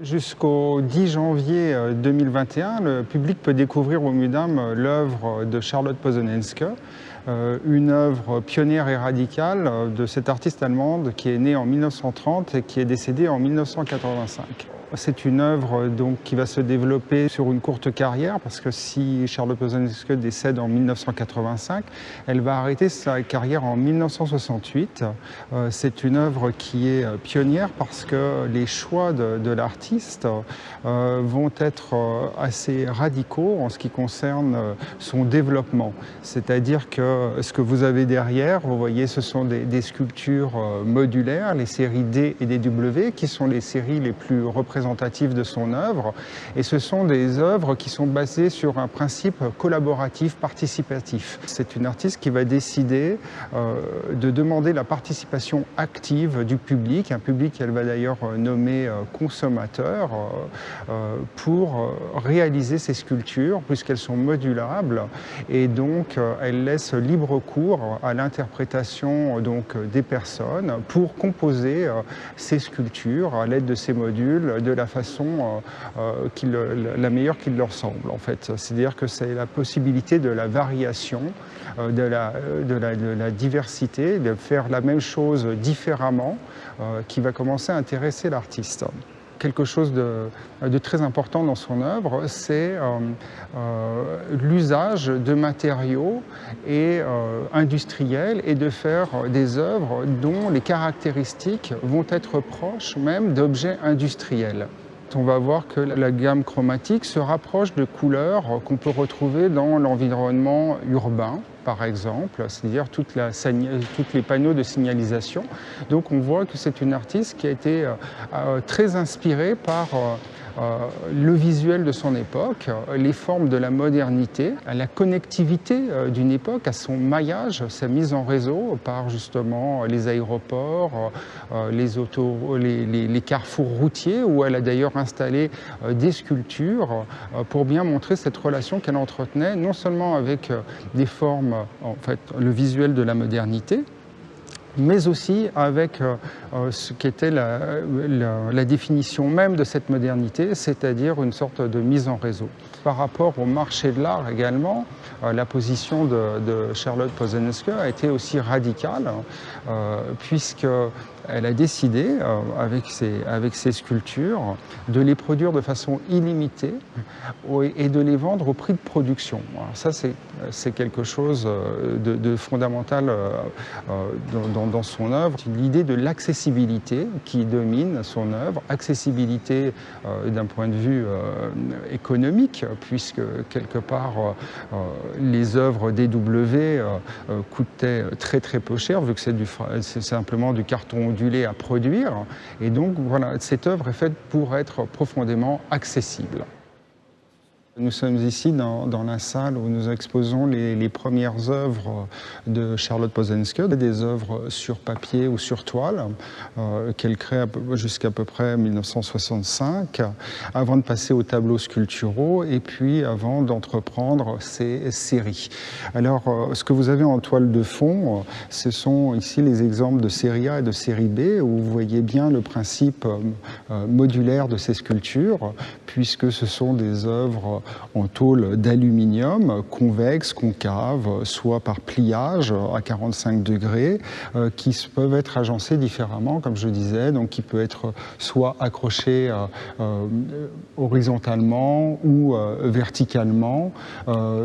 Jusqu'au 10 janvier 2021, le public peut découvrir au Mudam l'œuvre de Charlotte Posonenske, une œuvre pionnière et radicale de cette artiste allemande qui est née en 1930 et qui est décédée en 1985. C'est une œuvre donc, qui va se développer sur une courte carrière parce que si Charlotte Posnanski décède en 1985, elle va arrêter sa carrière en 1968. Euh, c'est une œuvre qui est euh, pionnière parce que les choix de, l'artiste euh, vont être assez radicaux en ce qui concerne son développement. C'est-à-dire que ce que vous avez derrière, vous voyez, ce sont des, des sculptures modulaires, les séries D et DW, qui sont les séries les plus représentatives de son œuvre. Et ce sont des œuvres qui sont basées sur un principe collaboratif, participatif. C'est une artiste qui va décider euh, de demander la participation active du public, un public qu'elle va d'ailleurs nommer euh, consommateur, euh, pour réaliser ces sculptures, puisqu'elles sont modulables. Et donc, elle laisse libre cours à l'interprétation des personnes pour composer ces sculptures à l'aide de ces modules, la façon euh, euh, la meilleure qui leur semble en fait. C'est-à-dire que c'est la possibilité de la variation, euh, de la, de, la, diversité, de faire la même chose différemment qui va commencer à intéresser l'artiste quelque chose de, très important dans son œuvre, c'est l'usage de matériaux et industriels et de faire des œuvres dont les caractéristiques vont être proches même d'objets industriels. On va voir que la gamme chromatique se rapproche de couleurs qu'on peut retrouver dans l'environnement urbain, par exemple, c'est-à-dire tous les panneaux de signalisation. Donc on voit que c'est une artiste qui a été euh, euh, très inspirée par euh, le visuel de son époque, les formes de la modernité, la connectivité euh, d'une époque, à son maillage, sa mise en réseau par justement les aéroports, euh, les, les, carrefours routiers, où elle a d'ailleurs installé des sculptures pour bien montrer cette relation qu'elle entretenait, non seulement avec des formes, en fait, le visuel de la modernité, mais aussi avec euh, euh, ce qui était la, définition même de cette modernité, c'est-à-dire une sorte de mise en réseau. Par rapport au marché de l'art également, euh, la position de, Charlotte Posnanski a été aussi radicale, puisque elle a décidé, euh, avec, ses, sculptures, de les produire de façon illimitée et de les vendre au prix de production. ça, c'est quelque chose euh, de, fondamental euh, dans, dans, son œuvre. L'idée de l'accessibilité qui domine son œuvre, accessibilité d'un point de vue économique, puisque quelque part, les œuvres DW coûtaient très très peu cher, vu que c'est simplement du carton à produire. Et donc, voilà, cette œuvre est faite pour être profondément accessible. Nous sommes ici dans, la salle où nous exposons les, premières œuvres de Charlotte Posenske, des œuvres sur papier ou sur toile euh, qu'elle crée jusqu'à peu près 1965, avant de passer aux tableaux sculpturaux et puis avant d'entreprendre ces séries. Alors, euh, ce que vous avez en toile de fond, ce sont ici les exemples de série A et de série B, où vous voyez bien le principe euh, modulaire de ces sculptures, puisque ce sont des œuvres en tôle d'aluminium, convexe, concave, soit par pliage à 45 degrés, euh, qui peuvent être agencés différemment, comme je disais, donc qui peut être soit accroché euh, euh, horizontalement ou verticalement,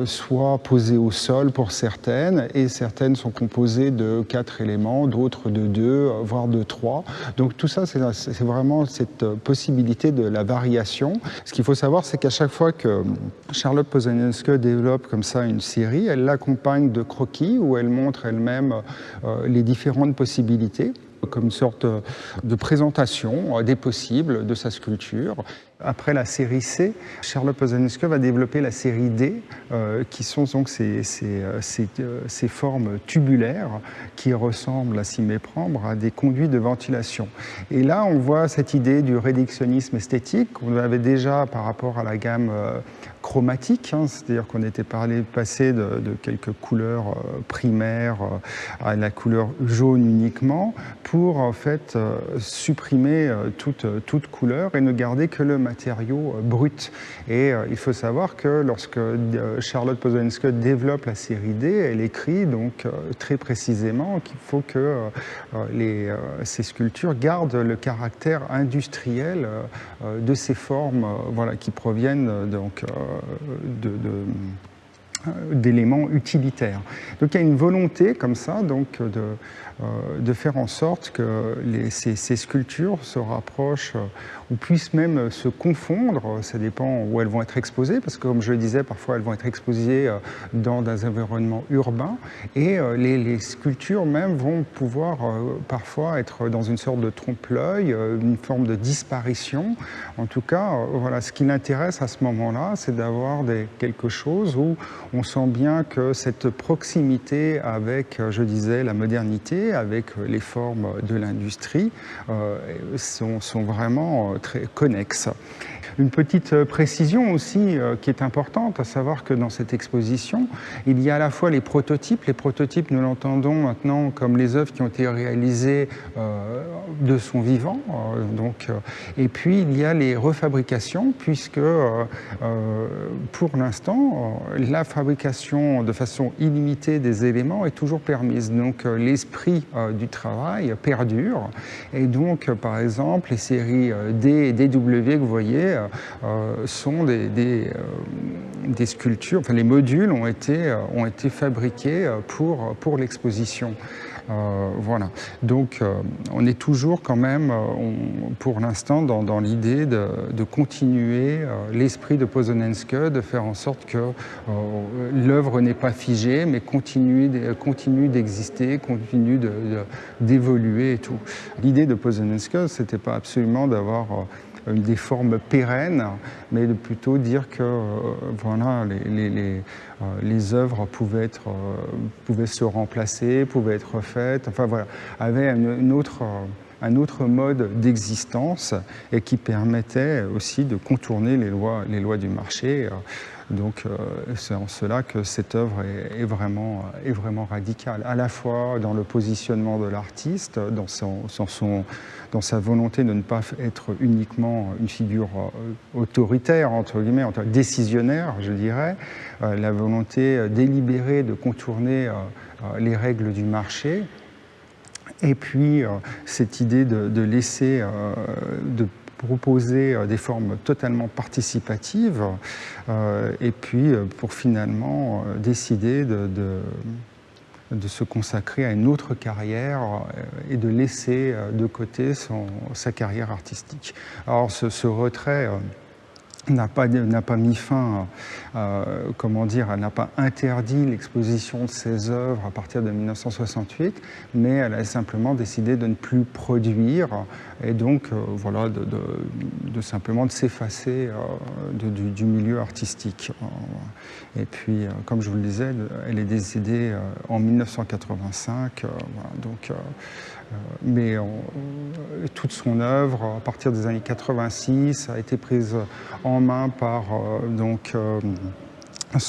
soit posé au sol pour certaines, et certaines sont composées de quatre éléments, d'autres de deux, voire de trois. Donc tout ça, c'est vraiment cette possibilité de la variation. Ce qu'il faut savoir, c'est qu'à chaque fois que Charlotte Posanienske développe comme ça une série. Elle l'accompagne de croquis où elle montre elle-même euh, les différentes possibilités comme une sorte de présentation euh, des possibles de sa sculpture. Après la série C, Charlotte Posanesque va développer la série D, euh, qui sont donc ces, euh, euh, ces, formes tubulaires qui ressemblent, à s'y méprendre, à des conduits de ventilation. Et là, on voit cette idée du réductionnisme esthétique qu'on avait déjà par rapport à la gamme chromatique, hein, c'est-à-dire qu'on était parlé, passé de, de, quelques couleurs primaires à la couleur jaune uniquement, pour en fait supprimer toute, toute couleur et ne garder que le matériaux euh, bruts. Et euh, il faut savoir que lorsque euh, Charlotte Pozolenska développe la série D, elle écrit donc très précisément qu'il faut que les, ces sculptures gardent le caractère industriel de ces formes voilà, qui proviennent donc de, d'éléments utilitaires. Donc il y a une volonté comme ça donc, de, de faire en sorte que ces, sculptures se rapprochent ou puissent même se confondre, ça dépend où elles vont être exposées, parce que comme je le disais, parfois elles vont être exposées euh, dans des environnements urbains, et euh, les, sculptures même vont pouvoir euh, parfois être dans une sorte de trompe-l'œil, une forme de disparition. En tout cas, voilà, ce qui l'intéresse à ce moment-là, c'est d'avoir quelque chose où sent bien que cette proximité avec, je disais, la modernité, avec les formes de l'industrie, sont, sont vraiment très connexe. Une petite euh, précision aussi euh, qui est importante, à savoir que dans cette exposition, il y a à la fois les prototypes. Les prototypes, nous l'entendons maintenant comme les œuvres qui ont été réalisées euh, de son vivant. donc, et puis, il y a les refabrications, puisque pour l'instant, la fabrication de façon illimitée des éléments est toujours permise. Donc, l'esprit du travail perdure. Et donc, par exemple, les séries D et DW que vous voyez, euh, sont des, euh, des, sculptures, enfin les modules ont été, euh, ont été fabriqués pour, pour l'exposition. Voilà. Donc, on est toujours quand même, pour l'instant, dans, dans l'idée de, de, continuer l'esprit de Pozonenske, de faire en sorte que l'œuvre n'est pas figée, mais continue, d'exister, continue d'évoluer et tout. L'idée de Pozonenske, c'était pas absolument d'avoir des formes pérennes, mais de plutôt dire que euh, voilà, euh, les, œuvres pouvaient, être, euh, pouvaient se remplacer, pouvaient être refaites, enfin voilà, avaient une autre un autre mode d'existence et qui permettait aussi de contourner les lois, les lois du marché. Donc c'est en cela que cette œuvre est, vraiment, radicale, à la fois dans le positionnement de l'artiste, dans son, dans sa volonté de ne pas être uniquement une figure euh, autoritaire, entre guillemets, décisionnaire, je dirais, euh, la volonté euh, délibérée de contourner les règles du marché, et puis cette idée de, laisser, de proposer des formes totalement participatives, et puis pour finalement décider de, se consacrer à une autre carrière euh, et de laisser euh, de côté sa carrière artistique. Alors ce, retrait euh, n'a pas, pas mis fin, comment dire, elle n'a pas interdit l'exposition de ses œuvres à partir de 1968, mais elle a simplement décidé de ne plus produire et donc, euh, voilà, de, de, simplement de s'effacer euh, du, milieu artistique. Et puis, euh, comme je vous le disais, elle est décédée en 1985, voilà, donc mais toute son œuvre, à partir des années 86, a été prise en main par euh, donc, euh,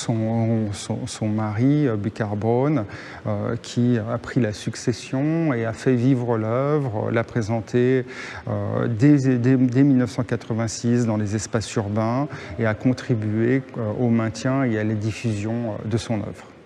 son, mari, euh, Bicarbone, euh, qui a pris la succession et a fait vivre l'œuvre, l'a présentée dès, dès, 1986 dans les espaces urbains et a contribué au maintien et à la diffusion de son œuvre.